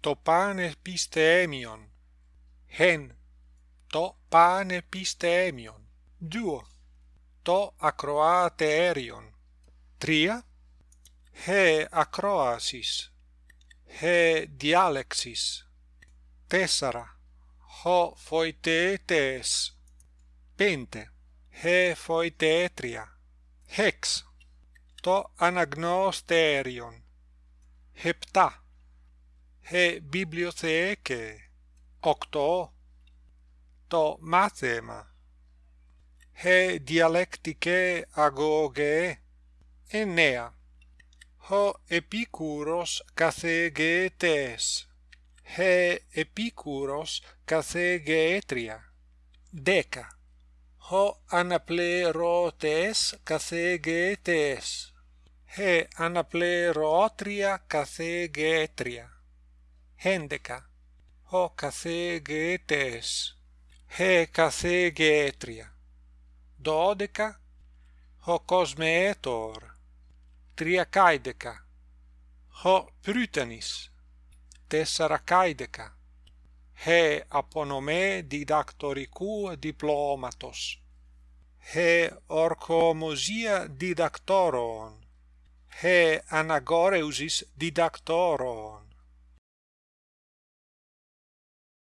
το πανεπιστήμιον. Χεν, το πανεπιστήμιον. 2. Το ακροατέριον. 3. Χε ακρόασης. Χε διάλεξης. 4. Χω φοιτέτες. 5. Χε φοιτέτρια. 6. Το αναγνωστέριον. 7 ε, βιβλιοθέκε. 8. Το μάθημα. Ε, διαλεκτικέ αγωγέ. 9. Ο επίκουρος καθηγητές. Ε, επίκουρος καθηγήτρια. 10. Ο αναπληρωτές καθηγητές. Ε, αναπληρώτρια καθηγήτρια έντεκα. Ho καθηγητές he καθηγήτρια. Δώδεκα. Ho κοσμέτορ τριακάιδεκα ho προύτανις τεσσαρακάιδεκα he απονομέ διδακτορικού διπλώματος. He ορκομοσία διδακτόρων. He αναγόρευσης διδακτόρων